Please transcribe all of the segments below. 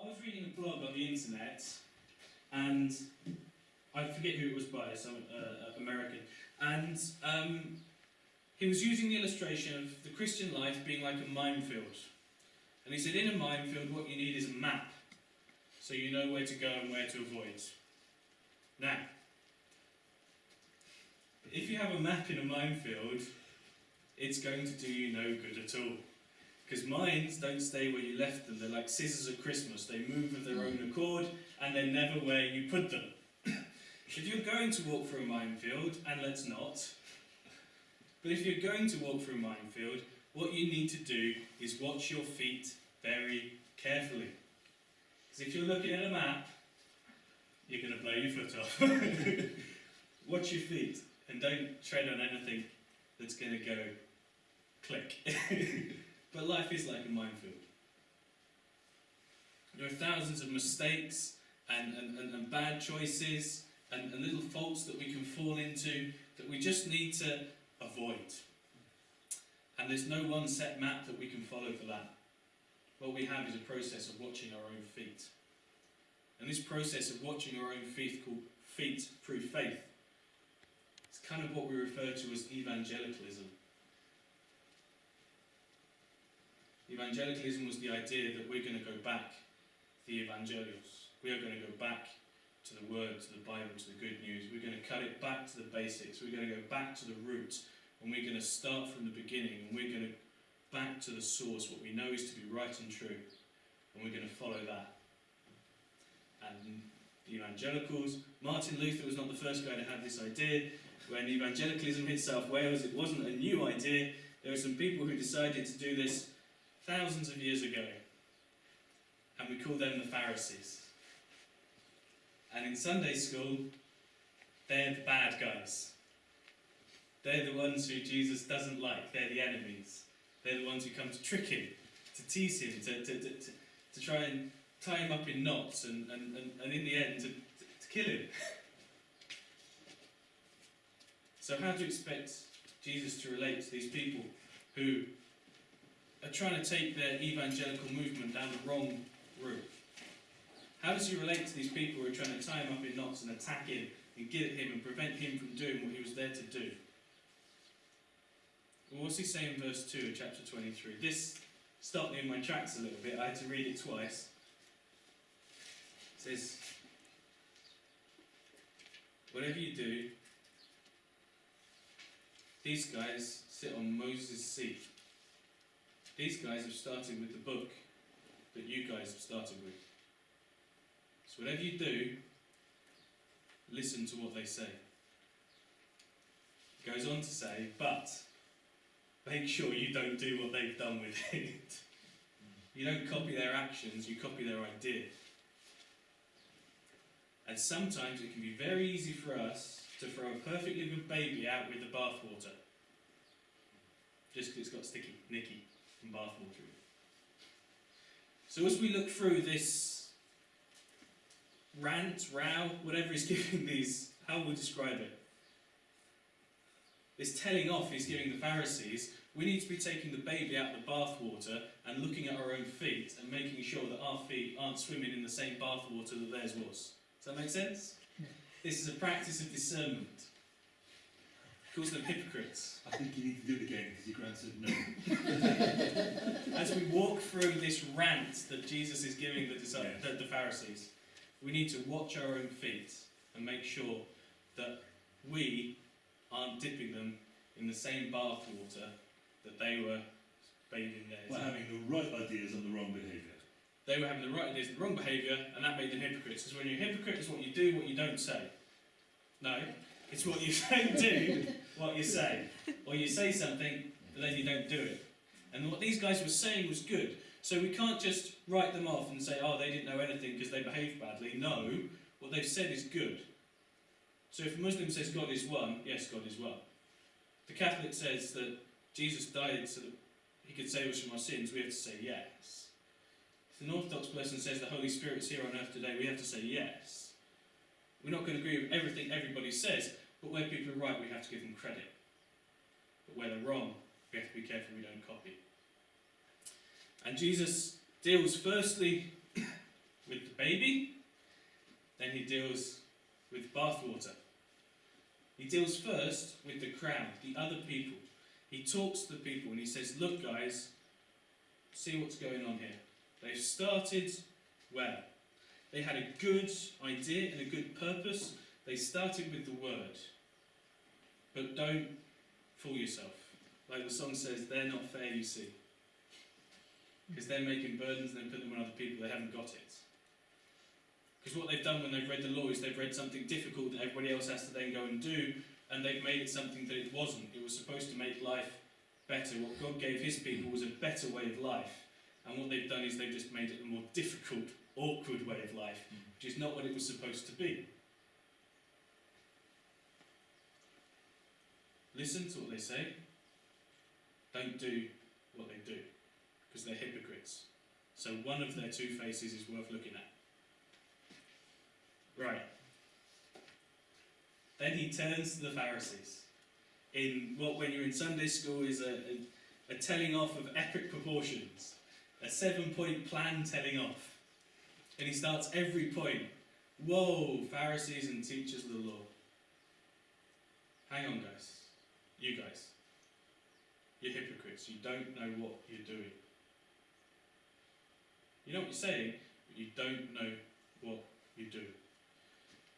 I was reading a blog on the internet, and I forget who it was by, some uh, American, and um, he was using the illustration of the Christian life being like a minefield. And he said, in a minefield, what you need is a map, so you know where to go and where to avoid. Now, if you have a map in a minefield, it's going to do you no good at all. Because mines don't stay where you left them. They're like scissors at Christmas. They move of their own accord, and they're never where you put them. if you're going to walk through a minefield, and let's not, but if you're going to walk through a minefield, what you need to do is watch your feet very carefully. Because if you're looking at a map, you're going to blow your foot off. watch your feet, and don't tread on anything that's going to go click. life is like a minefield. There are thousands of mistakes and, and, and, and bad choices and, and little faults that we can fall into that we just need to avoid. And there's no one set map that we can follow for that. What we have is a process of watching our own feet. And this process of watching our own feet called feet through faith. It's kind of what we refer to as evangelicalism. Evangelicalism was the idea that we're going to go back to the evangelios. We are going to go back to the Word, to the Bible, to the good news. We're going to cut it back to the basics. We're going to go back to the roots and we're going to start from the beginning and we're going to back to the source, what we know is to be right and true, and we're going to follow that. And the evangelicals, Martin Luther was not the first guy to have this idea. When evangelicalism hit South Wales, it wasn't a new idea. There were some people who decided to do this thousands of years ago, and we call them the Pharisees. And in Sunday school, they're the bad guys. They're the ones who Jesus doesn't like. They're the enemies. They're the ones who come to trick him, to tease him, to, to, to, to, to try and tie him up in knots, and, and, and, and in the end, to, to kill him. so, how do you expect Jesus to relate to these people who are trying to take their evangelical movement down the wrong route? How does he relate to these people who are trying to tie him up in knots and attack him and get at him and prevent him from doing what he was there to do? Well, what's he saying in verse 2 of chapter 23? This stopped me in my tracks a little bit. I had to read it twice. It says, Whatever you do, these guys sit on Moses' seat. These guys have started with the book that you guys have started with. So whatever you do, listen to what they say. It goes on to say, but make sure you don't do what they've done with it. You don't copy their actions, you copy their idea. And sometimes it can be very easy for us to throw a perfectly good baby out with the bathwater. Just because it's got sticky, nicky, and bathwater. So as we look through this rant, row, whatever he's giving these, how we describe it? This telling off he's giving the Pharisees, we need to be taking the baby out of the bathwater and looking at our own feet and making sure that our feet aren't swimming in the same bathwater that theirs was. Does that make sense? Yeah. This is a practice of discernment. Calls them hypocrites. I think you need to do it again because your grand said no. As we walk through this rant that Jesus is giving the, the, the Pharisees, we need to watch our own feet and make sure that we aren't dipping them in the same bathwater that they were bathing theirs. By in. having the right ideas and the wrong behaviour. They were having the right ideas and the wrong behaviour, and that made them hypocrites. Because when you're a hypocrite, it's what you do, what you don't say. No, it's what you don't do, what you say. Or you say something, but then you don't do it. And what these guys were saying was good. So we can't just write them off and say, oh, they didn't know anything because they behaved badly. No, what they've said is good. So if a Muslim says God is one, yes, God is one. The Catholic says that Jesus died so that he could save us from our sins, we have to say yes. If an Orthodox person says the Holy Spirit is here on earth today, we have to say yes. We're not going to agree with everything everybody says, but where people are right, we have to give them credit. But where they're wrong, we have to be careful we don't copy. And Jesus deals firstly with the baby, then he deals with bathwater. He deals first with the crowd, the other people. He talks to the people and he says, Look, guys, see what's going on here. They've started well. They had a good idea and a good purpose. They started with the word. But don't fool yourself. Like the song says, they're not fair, you see. Because they're making burdens and then put them on other people. They haven't got it. Because what they've done when they've read the law is they've read something difficult that everybody else has to then go and do, and they've made it something that it wasn't. It was supposed to make life better. What God gave His people was a better way of life. And what they've done is they've just made it a more difficult, awkward way of life, mm. which is not what it was supposed to be. Listen to what they say. Don't do what they do, because they're hypocrites. So one of their two faces is worth looking at. Right. Then he turns to the Pharisees. In what, when you're in Sunday school, is a, a, a telling off of epic proportions, a seven point plan telling off. And he starts every point. Whoa, Pharisees and teachers of the law. Hang on, guys. You guys. You're hypocrites. You don't know what you're doing. You know what you're saying, but you don't know what you're doing.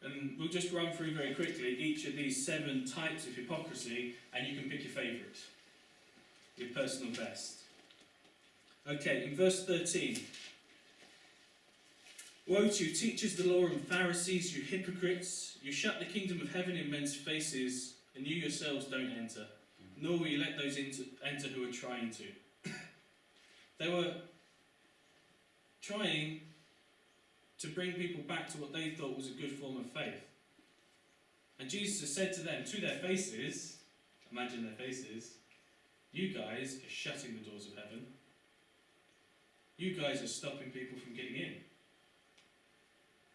And we'll just run through very quickly each of these seven types of hypocrisy, and you can pick your favourite, your personal best. Okay, in verse 13. Woe to you, teachers of the law and Pharisees, you hypocrites! You shut the kingdom of heaven in men's faces, and you yourselves don't enter, nor will you let those enter who are trying to. they were trying to bring people back to what they thought was a good form of faith. And Jesus said to them, to their faces, imagine their faces, you guys are shutting the doors of heaven. You guys are stopping people from getting in.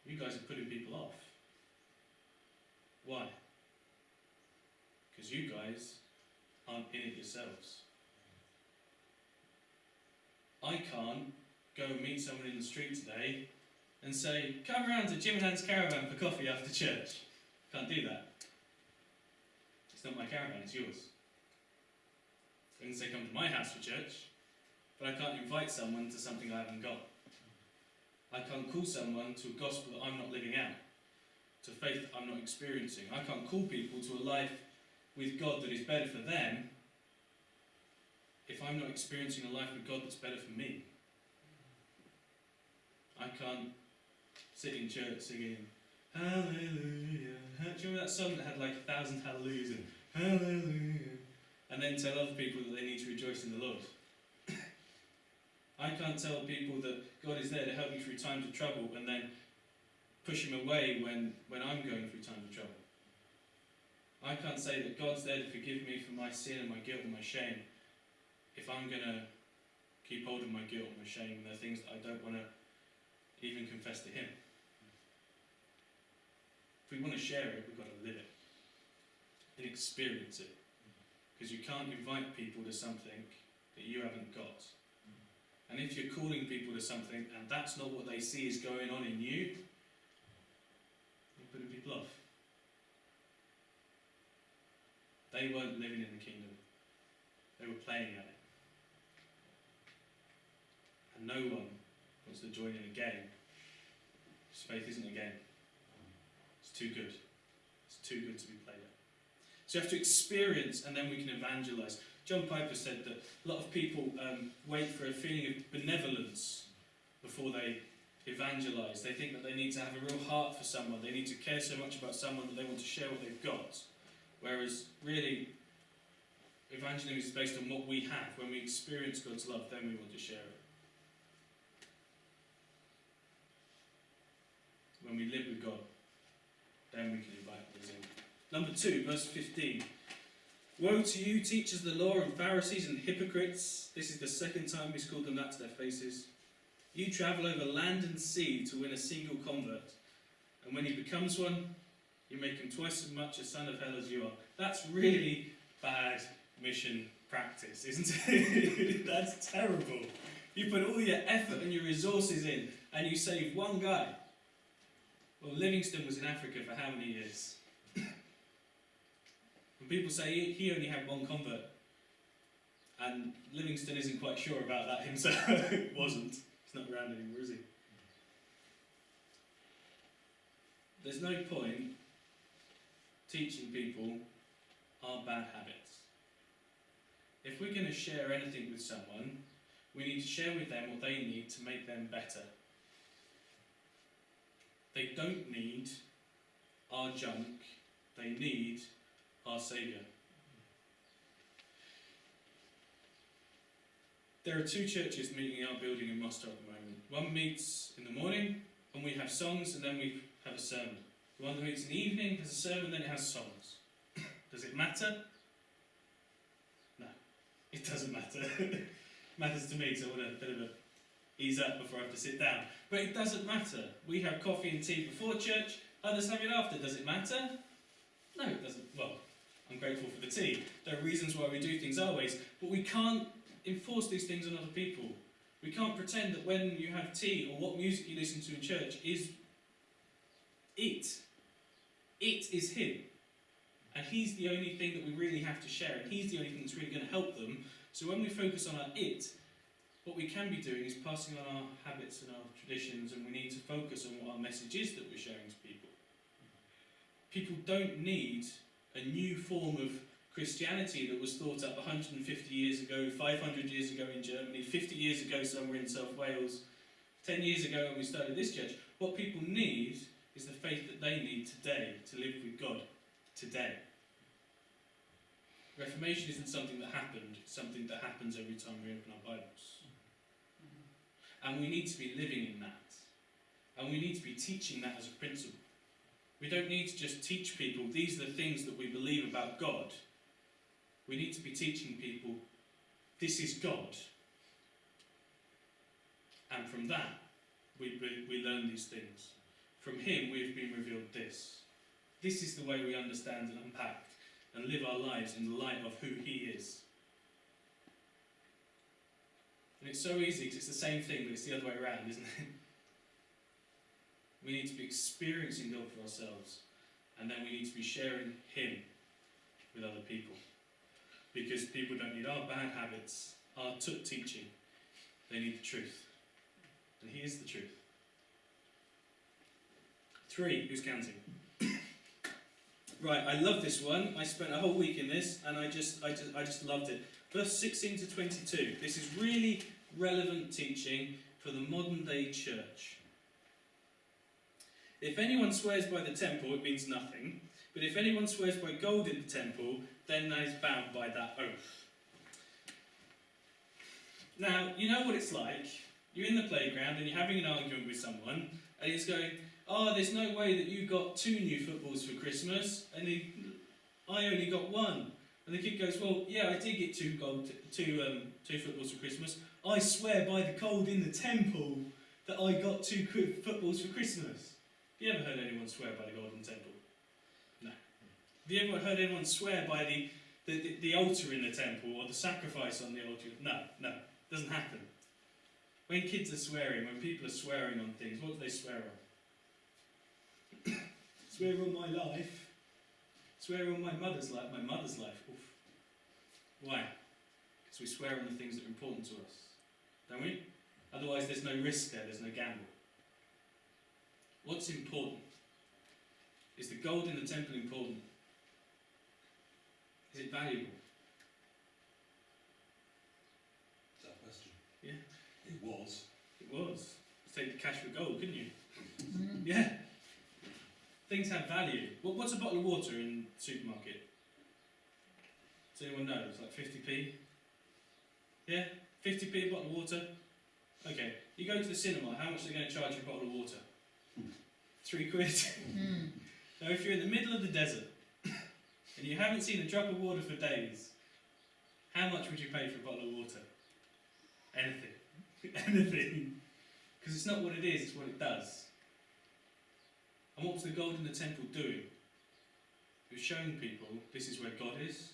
You guys are putting people off. Why? Because you guys aren't in it yourselves. I can't go and meet someone in the street today and say, come around to Jim and Hans Caravan for coffee after church. Can't do that. It's not my caravan, it's yours. I can say, come to my house for church, but I can't invite someone to something I haven't got. I can't call someone to a gospel that I'm not living out, to faith that I'm not experiencing. I can't call people to a life with God that is better for them if I'm not experiencing a life with God that's better for me. I can't sit in church singing Hallelujah. Do you remember that song that had like a thousand hallelujahs and Hallelujah? And then tell other people that they need to rejoice in the Lord. I can't tell people that God is there to help me through times of trouble and then push him away when, when I'm going through times of trouble. I can't say that God's there to forgive me for my sin and my guilt and my shame if I'm going to keep hold of my guilt and my shame and the things that I don't want to even confess to Him. If we want to share it, we've got to live it and experience it. Because you can't invite people to something that you haven't got. And if you're calling people to something and that's not what they see is going on in you, you're putting people off. They weren't living in the kingdom, they were playing at it. And no one wants to join in a game. Faith isn't a game. It's too good. It's too good to be played at. So you have to experience and then we can evangelize. John Piper said that a lot of people um, wait for a feeling of benevolence before they evangelize. They think that they need to have a real heart for someone. They need to care so much about someone that they want to share what they've got. Whereas, really, evangelism is based on what we have. When we experience God's love, then we want to share it. When we live with God, then we can invite others in. Number two, verse 15. Woe to you, teachers of the law and Pharisees and hypocrites! This is the second time he's called them that to their faces. You travel over land and sea to win a single convert, and when he becomes one, you make him twice as much a son of hell as you are. That's really bad mission practice, isn't it? That's terrible. You put all your effort and your resources in, and you save one guy. Well, Livingstone was in Africa for how many years? and people say he, only had one convert. And Livingstone isn't quite sure about that himself. Wasn't. He's not around anymore, is he? There's no point teaching people our bad habits. If we're going to share anything with someone, we need to share with them what they need to make them better. They don't need our junk, they need our Saviour. There are two churches meeting in our building in Mostar at the moment. One meets in the morning and we have songs and then we have a sermon. The one that meets in the evening has a sermon, then it has songs. Does it matter? No, it doesn't matter. it matters to me, so I want a bit of a ease up before I have to sit down. But it doesn't matter. We have coffee and tea before church, others have it after. Does it matter? No, it doesn't. Well, I'm grateful for the tea. There are reasons why we do things our ways, but we can't enforce these things on other people. We can't pretend that when you have tea or what music you listen to in church is it. It is Him. And He's the only thing that we really have to share, and He's the only thing that's really going to help them. So when we focus on our it, what we can be doing is passing on our habits and our traditions, and we need to focus on what our message is that we're sharing to people. People don't need a new form of Christianity that was thought up 150 years ago, 500 years ago in Germany, 50 years ago somewhere in South Wales, 10 years ago when we started this church. What people need is the faith that they need today to live with God today. Reformation isn't something that happened, it's something that happens every time we open our Bibles. And we need to be living in that. And we need to be teaching that as a principle. We don't need to just teach people these are the things that we believe about God. We need to be teaching people this is God. And from that, we, we, we learn these things. From Him, we have been revealed this. This is the way we understand and unpack and live our lives in the light of who He is. And it's so easy because it's the same thing, but it's the other way around, isn't it? We need to be experiencing God for ourselves, and then we need to be sharing Him with other people. Because people don't need our bad habits, our took teaching, they need the truth. And He is the truth. Three, who's counting? right, I love this one. I spent a whole week in this, and I just, I just, I just loved it. Verse 16 to 22. This is really relevant teaching for the modern day church. If anyone swears by the temple, it means nothing. But if anyone swears by gold in the temple, then that is bound by that oath. Now, you know what it's like. You're in the playground and you're having an argument with someone, and he's going, Oh, there's no way that you got two new footballs for Christmas, and he, I only got one. And the kid goes, Well, yeah, I did get two gold, two, um, two footballs for Christmas. I swear by the gold in the temple that I got two footballs for Christmas. Have you ever heard anyone swear by the golden temple? No. Have you ever heard anyone swear by the, the, the, the altar in the temple or the sacrifice on the altar? No, no, it doesn't happen. When kids are swearing, when people are swearing on things, what do they swear on? Swear on my life. Swear on my mother's life. My mother's life. Oof. Why? Because we swear on the things that are important to us. Don't we? Otherwise, there's no risk there, there's no gamble. What's important? Is the gold in the temple important? Is it valuable? Is that a question? Yeah. It was. It was. Take the cash for gold, couldn't you? Mm-hmm. Yeah. Things have value. What, what's a bottle of water in the supermarket? Does anyone know? It's like 50p? Yeah? 50p a bottle of water? Okay. You go to the cinema, how much are they going to charge you a bottle of water? Hmm. Three quid. Hmm. now, if you're in the middle of the desert and you haven't seen a drop of water for days, how much would you pay for a bottle of water? Anything. Anything. Because it's not what it is, it's what it does. And what was the gold in the temple doing? It was showing people this is where God is.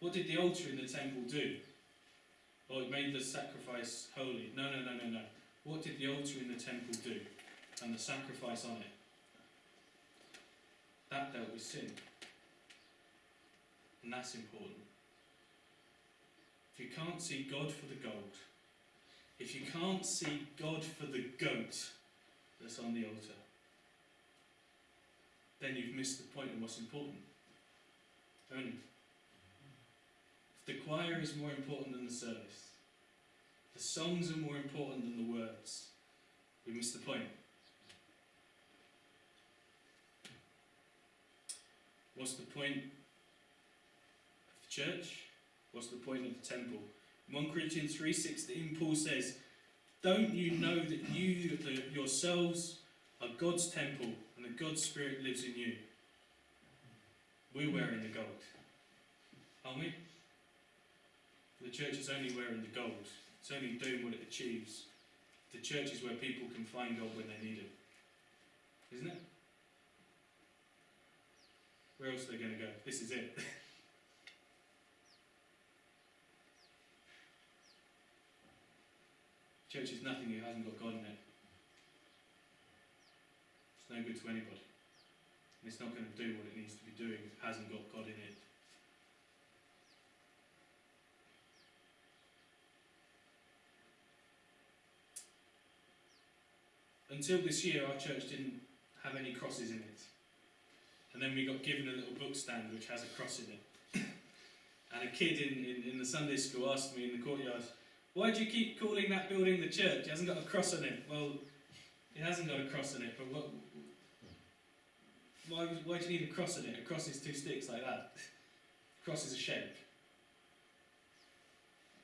What did the altar in the temple do? Or it made the sacrifice holy. No, no, no, no, no. What did the altar in the temple do? And the sacrifice on it? That dealt with sin. And that's important. If you can't see God for the gold, if you can't see God for the goat that's on the altar, then you've missed the point of what's important. Only. If the choir is more important than the service, the songs are more important than the words, we miss the point. What's the point of the church? What's the point of the temple? In 1 Corinthians 3.16 Paul says, Don't you know that you the, yourselves are God's temple and that God's Spirit lives in you? We're wearing the gold, aren't we? The church is only wearing the gold. It's only doing what it achieves. The church is where people can find God when they need Him. Isn't it? Where else are they going to go? This is it. Church is nothing it hasn't got God in it. It's no good to anybody. And it's not going to do what it needs to be doing if it hasn't got God in it. Until this year, our church didn't have any crosses in it. And then we got given a little book stand which has a cross in it. and a kid in, in, in the Sunday school asked me in the courtyard, why do you keep calling that building the church? It hasn't got a cross on it. Well, it hasn't got a cross on it, but what, why, why do you need a cross on it? A cross is two sticks like that. A cross is a shape.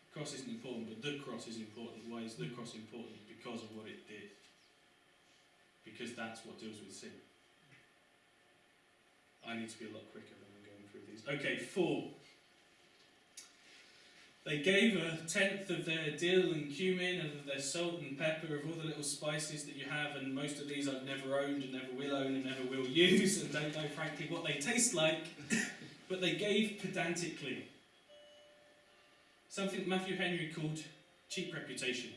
A cross isn't important, but the cross is important. Why is the cross important? Because of what it did. Because that's what deals with sin. I need to be a lot quicker than I'm going through these. Okay, four. They gave a tenth of their dill and cumin and of their salt and pepper, of all the little spices that you have, and most of these I've never owned and never will own and never will use, and don't know frankly what they taste like, but they gave pedantically. Something Matthew Henry called cheap reputation.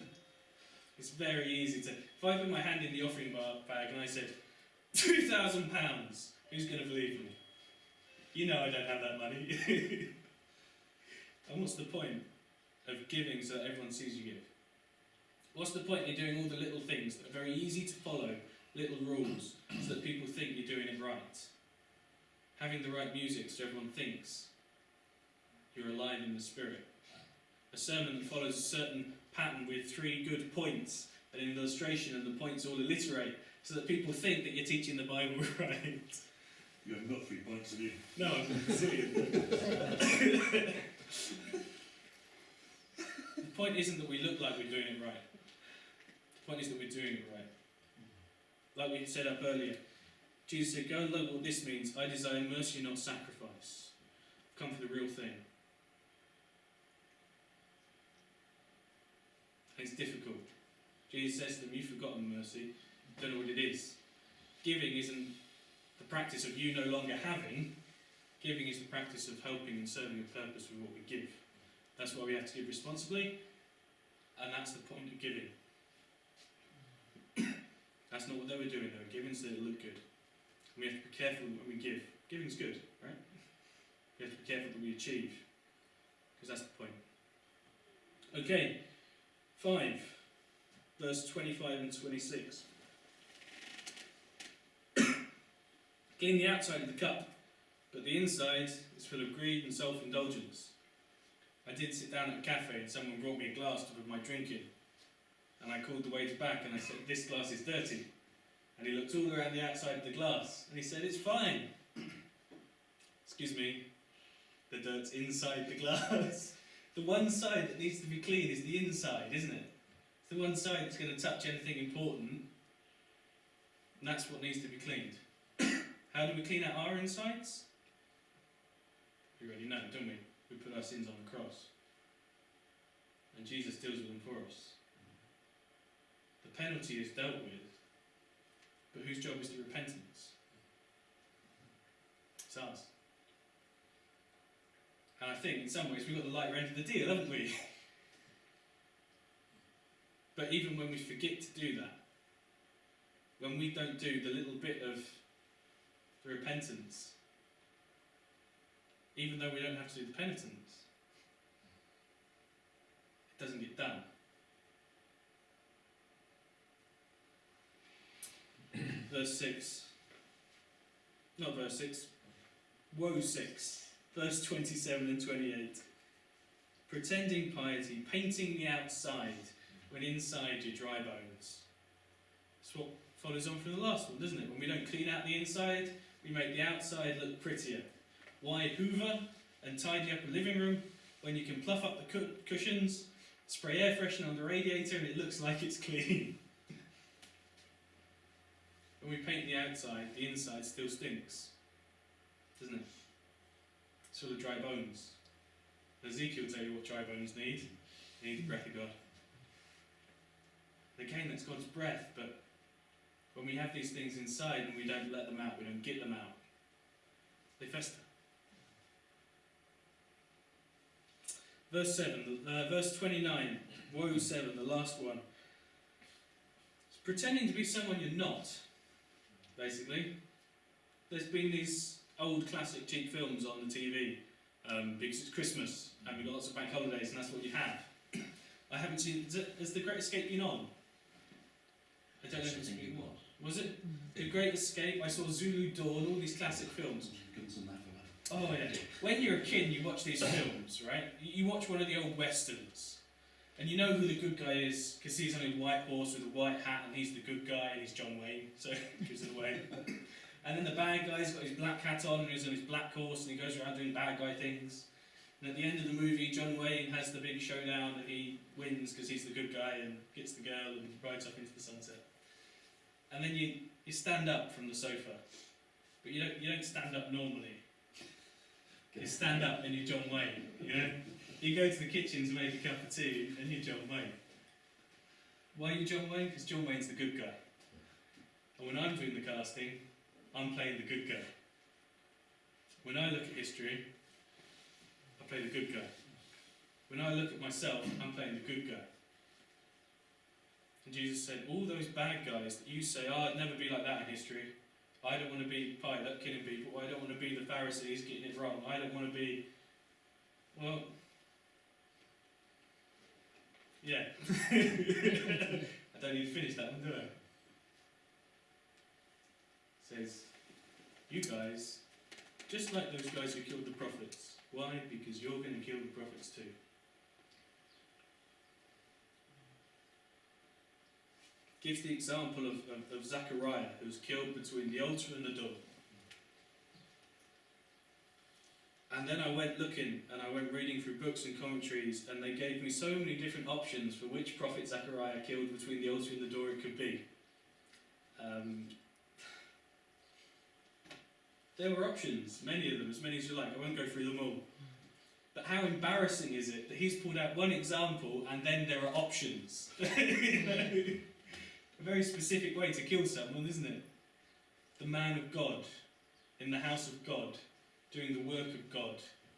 it's very easy to. If I put my hand in the offering bag and I said, £2,000, who's going to believe me? You know I don't have that money. And what's the point of giving so that everyone sees you give? What's the point in doing all the little things that are very easy to follow, little rules, so that people think you're doing it right? Having the right music so everyone thinks you're alive in the spirit. A sermon that follows a certain pattern with three good points, and an illustration, and the points all alliterate, so that people think that you're teaching the Bible right. You haven't three points, have you? No, I'm silly. the point isn't that we look like we're doing it right. The point is that we're doing it right. Like we said up earlier, Jesus said, Go and look what this means. I desire mercy, not sacrifice. Come for the real thing. And it's difficult. Jesus says to them, You've forgotten mercy, don't know what it is. Giving isn't the practice of you no longer having, Giving is the practice of helping and serving a purpose with what we give. That's why we have to give responsibly, and that's the point of giving. that's not what they were doing, were giving so it looked good. And we have to be careful when we give. Giving's good, right? We have to be careful that we achieve, because that's the point. Okay, 5, verse 25 and 26. Clean the outside of the cup but the inside is full of greed and self indulgence. I did sit down at a cafe and someone brought me a glass to put my drink in. And I called the waiter back and I said, This glass is dirty. And he looked all around the outside of the glass and he said, It's fine. Excuse me, the dirt's inside the glass. the one side that needs to be clean is the inside, isn't it? It's the one side that's going to touch anything important, and that's what needs to be cleaned. How do we clean out our insides? We already know, don't we? We put our sins on the cross. And Jesus deals with them for us. The penalty is dealt with, but whose job is the repentance? It's ours. And I think in some ways we've got the lighter end of the deal, haven't we? but even when we forget to do that, when we don't do the little bit of the repentance, even though we don't have to do the penitence, it doesn't get done. verse 6. Not verse 6. Woe 6. Verse 27 and 28. Pretending piety, painting the outside, when inside you're dry bones. That's what follows on from the last one, doesn't it? When we don't clean out the inside, we make the outside look prettier. Why hoover and tidy up a living room when you can pluff up the cu- cushions, spray air freshener on the radiator, and it looks like it's clean? when we paint the outside, the inside still stinks, doesn't it? It's full of dry bones. Ezekiel will tell you what dry bones need. They need the breath of God. Again, that's God's breath, but when we have these things inside and we don't let them out, we don't get them out, they fester. Verse 7, uh, verse 29, woe 7, the last one. It's pretending to be someone you're not, basically. There's been these old classic cheap films on the TV um, because it's Christmas and we've got lots of bank holidays and that's what you have. I haven't seen. Is it, has The Great Escape been on? I don't know if it's been. what? Was it The Great Escape? I saw Zulu Dawn, all these classic films. Guns and that for that. Oh yeah. When you're a kid, and you watch these films, right? You watch one of the old westerns, and you know who the good guy is because he's on a white horse with a white hat, and he's the good guy, and he's John Wayne, so gives it away. And then the bad guy's got his black hat on, and he's on his black horse, and he goes around doing bad guy things. And at the end of the movie, John Wayne has the big showdown, and he wins because he's the good guy and gets the girl and rides off into the sunset. And then you, you stand up from the sofa, but you don't you don't stand up normally. You stand up and you're John Wayne, you know? You go to the kitchen to make a cup of tea and you're John Wayne. Why are you John Wayne? Because John Wayne's the good guy. And when I'm doing the casting, I'm playing the good guy. When I look at history, I play the good guy. When I look at myself, I'm playing the good guy. And Jesus said, All those bad guys that you say, oh, I'd never be like that in history, I don't want to be Pilate killing people. I don't want to be the Pharisees getting it wrong. I don't want to be. Well. Yeah. I don't need to finish that one, do I? says, You guys, just like those guys who killed the prophets. Why? Because you're going to kill the prophets too. Gives the example of, of, of Zechariah, who was killed between the altar and the door. And then I went looking and I went reading through books and commentaries, and they gave me so many different options for which prophet Zechariah killed between the altar and the door it could be. Um, there were options, many of them, as many as you like. I won't go through them all. But how embarrassing is it that he's pulled out one example and then there are options? You know? A very specific way to kill someone, isn't it? The man of God, in the house of God, doing the work of God,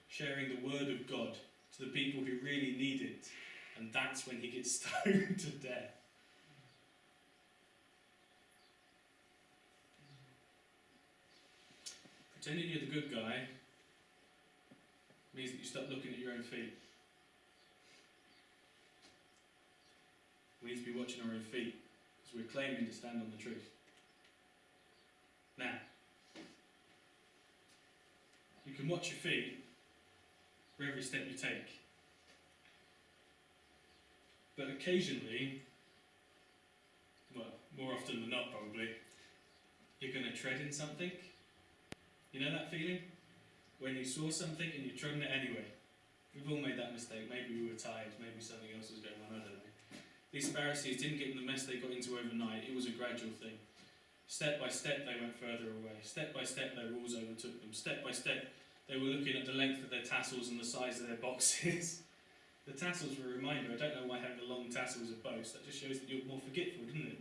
sharing the word of God to the people who really need it. And that's when he gets stoned to death. Pretending you're the good guy means that you stop looking at your own feet. We need to be watching our own feet we're claiming to stand on the truth. Now, you can watch your feet for every step you take. But occasionally, well, more often than not probably, you're going to tread in something. You know that feeling? When you saw something and you trod in it anyway. We've all made that mistake. Maybe we were tired, maybe something else was going on, I don't know. These Pharisees didn't get in the mess they got into overnight, it was a gradual thing. Step by step, they went further away. Step by step, their rules overtook them. Step by step, they were looking at the length of their tassels and the size of their boxes. the tassels were a reminder. I don't know why having a long tassel is a boast. That just shows that you're more forgetful, doesn't it?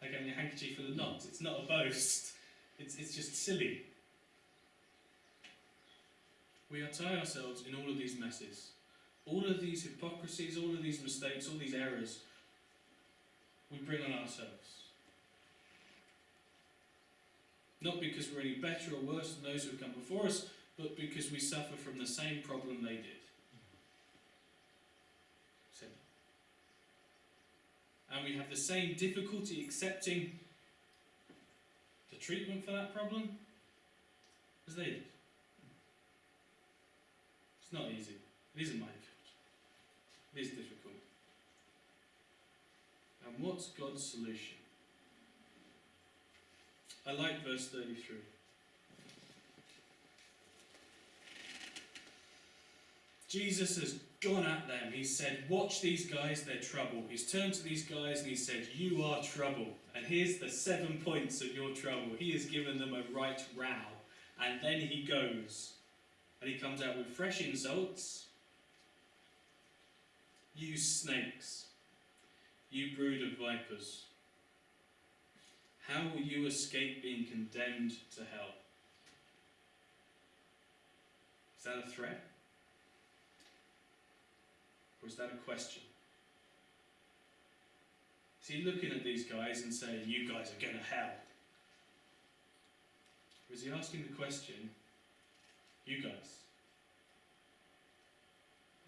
Like having a handkerchief full of knots. It's not a boast. It's, it's just silly. we are tie ourselves in all of these messes. All of these hypocrisies, all of these mistakes, all these errors, we bring on ourselves. Not because we're any better or worse than those who have come before us, but because we suffer from the same problem they did. And we have the same difficulty accepting the treatment for that problem as they did. It's not easy. It isn't my fault. It is difficult. And what's God's solution? I like verse 33. Jesus has gone at them. He said, Watch these guys, they're trouble. He's turned to these guys and he said, You are trouble. And here's the seven points of your trouble. He has given them a right row. And then he goes and he comes out with fresh insults. You snakes, you brood of vipers, how will you escape being condemned to hell? Is that a threat? Or is that a question? Is he looking at these guys and saying, You guys are going to hell? Or is he asking the question, You guys,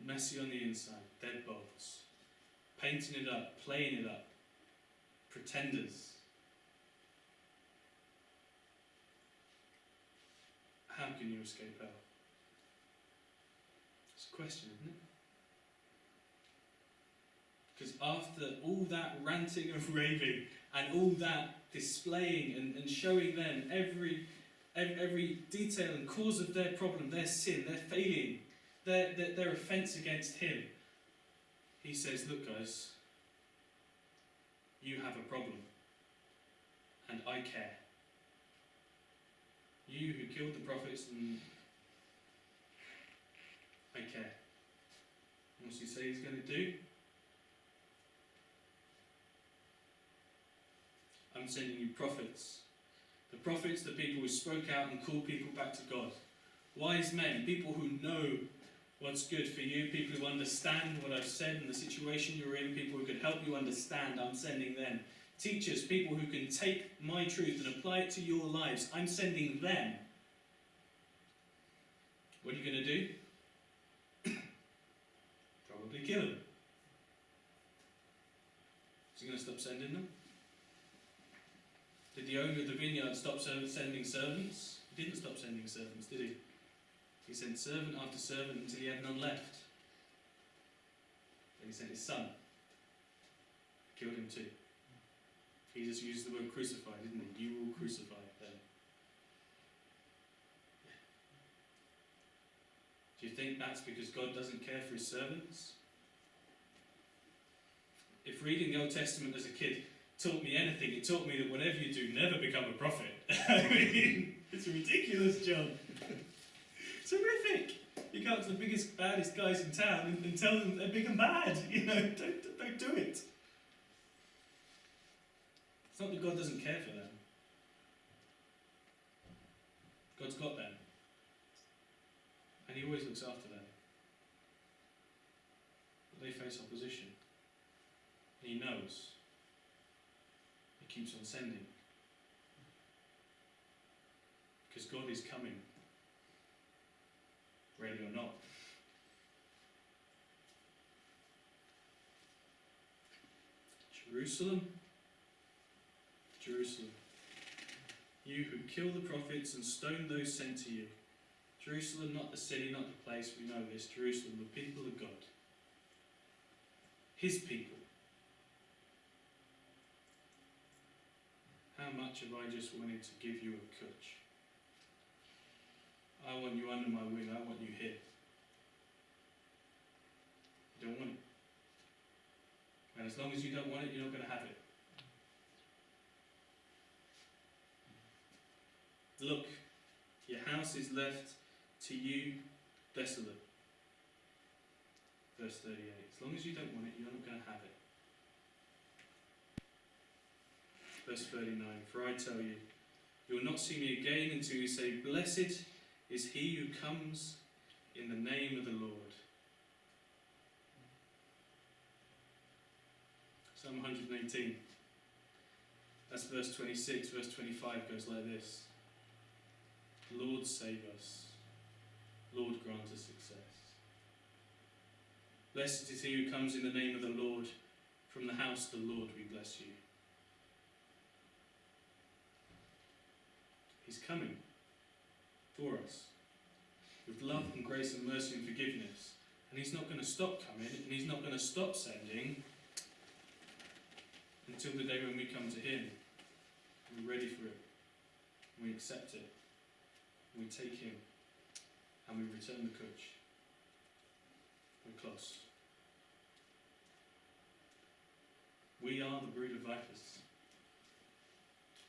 messy on the inside, deadbolts, painting it up, playing it up, pretenders. How can you escape hell? It's a question, isn't it? Because after all that ranting and raving and all that displaying and, and showing them every, every detail and cause of their problem, their sin, their failing, their, their, their offence against him, he says, Look, guys, you have a problem, and I care. You who killed the prophets, and I care. What's he say he's going to do? I'm sending you prophets. The prophets, the people who spoke out and called people back to God. Wise men, people who know what's good for you, people who understand what I've said and the situation you're in, people who can help you understand, I'm sending them. Teachers, people who can take my truth and apply it to your lives, I'm sending them. What are you going to do? Probably kill them. Is he going to stop sending them? Did the owner of the vineyard stop sending servants? He didn't stop sending servants, did he? He sent servant after servant until he had none left. Then he sent his son. Killed him too. Jesus used the word crucified, didn't he? You will crucify them. Do you think that's because God doesn't care for his servants? If reading the Old Testament as a kid taught me anything, it taught me that whatever you do, never become a prophet. I mean, it's a ridiculous, John. It's horrific. You go up to the biggest, baddest guys in town and, and tell them they're big and bad. You know, don't, don't do it. It's not that God doesn't care for them. God's got them. And He always looks after them. But they face opposition. And He knows. He keeps on sending. Because God is coming. Ready or not. Jerusalem, Jerusalem, you who kill the prophets and stone those sent to you. Jerusalem, not the city, not the place, we know this. Jerusalem, the people of God. His people. How much have I just wanted to give you a cwtch? I want you under my wing, I want you here. You don't want it. And as long as you don't want it, you're not going to have it. Look, your house is left to you desolate. Verse 38. As long as you don't want it, you're not going to have it. Verse 39. For I tell you, you will not see me again until you say, Blessed is he who comes in the name of the Lord. Psalm 118. That's verse 26. Verse 25 goes like this Lord, save us. Lord, grant us success. Blessed is he who comes in the name of the Lord. From the house of the Lord we bless you. He's coming for us with love and grace and mercy and forgiveness. And he's not going to stop coming and he's not going to stop sending until the day when we come to him. We're ready for it. We accept it. We take him and we return the cwtch. We're close. We are the brood of vipers.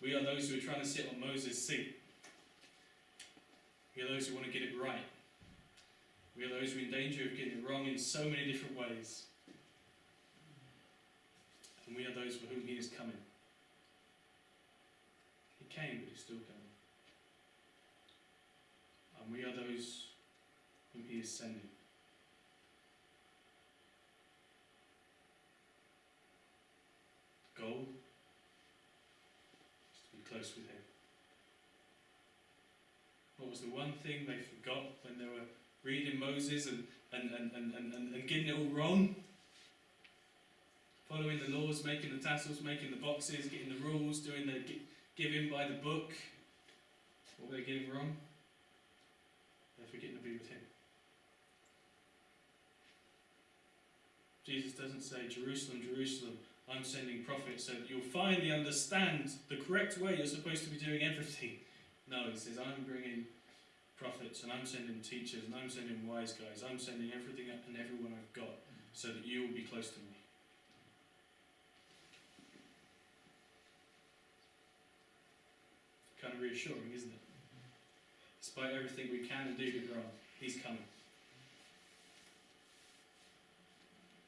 We are those who are trying to sit on Moses' seat. We are those who want to get it right. We are those who are in danger of getting it wrong in so many different ways. And we are those for whom he is coming. He came, but he's still coming. And we are those whom he is sending. Goal is to be close with him. Was the one thing they forgot when they were reading Moses and, and, and, and, and, and, getting it all wrong? Following the laws, making the tassels, making the boxes, getting the rules, doing the gi- giving by the book. What were they getting wrong? They're forgetting to be with him. Jesus doesn't say, Jerusalem, Jerusalem, I'm sending prophets so that you'll finally understand the correct way you're supposed to be doing everything. No, he says, I'm bringing prophets and I'm sending teachers and I'm sending wise guys. I'm sending everything and everyone I've got so that you will be close to me. Kind of reassuring, isn't it? Despite everything we can do get wrong, he's coming.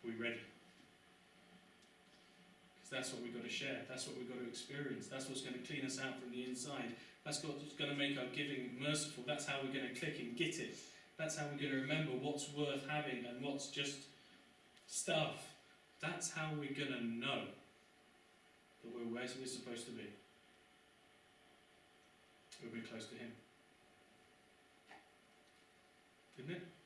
Are We ready? Because that's what we've got to share. That's what we've got to experience. That's what's going to clean us out from the inside. That's what's going to make our giving merciful. That's how we're going to click and get it. That's how we're going to remember what's worth having and what's just stuff. That's how we're going to know that we're where we're supposed to be. We'll be close to Him. Isn't it?